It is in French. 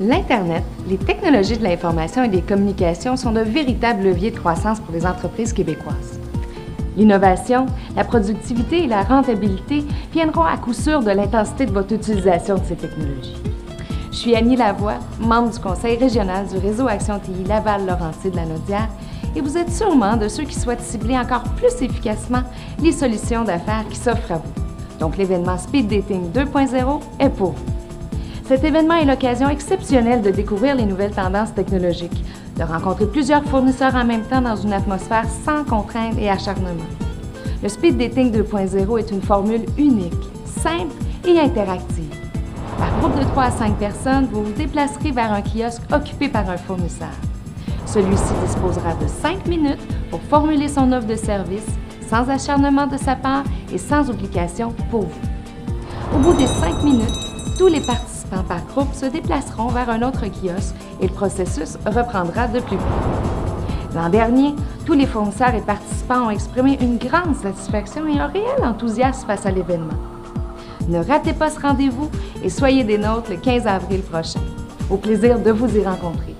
L'Internet, les technologies de l'information et des communications sont de véritables leviers de croissance pour les entreprises québécoises. L'innovation, la productivité et la rentabilité viendront à coup sûr de l'intensité de votre utilisation de ces technologies. Je suis Annie Lavoie, membre du Conseil régional du réseau Action TI Laval-Laurentides de la Naudière et vous êtes sûrement de ceux qui souhaitent cibler encore plus efficacement les solutions d'affaires qui s'offrent à vous. Donc l'événement Speed Dating 2.0 est pour vous. Cet événement est l'occasion exceptionnelle de découvrir les nouvelles tendances technologiques, de rencontrer plusieurs fournisseurs en même temps dans une atmosphère sans contraintes et acharnement. Le Speed Dating 2.0 est une formule unique, simple et interactive. Par groupe de 3 à 5 personnes, vous vous déplacerez vers un kiosque occupé par un fournisseur. Celui-ci disposera de 5 minutes pour formuler son offre de service, sans acharnement de sa part et sans obligation pour vous. Au bout des 5 minutes, tous les participants par groupe se déplaceront vers un autre kiosque et le processus reprendra de plus près. L'an dernier, tous les fournisseurs et participants ont exprimé une grande satisfaction et un réel enthousiasme face à l'événement. Ne ratez pas ce rendez-vous et soyez des nôtres le 15 avril prochain. Au plaisir de vous y rencontrer.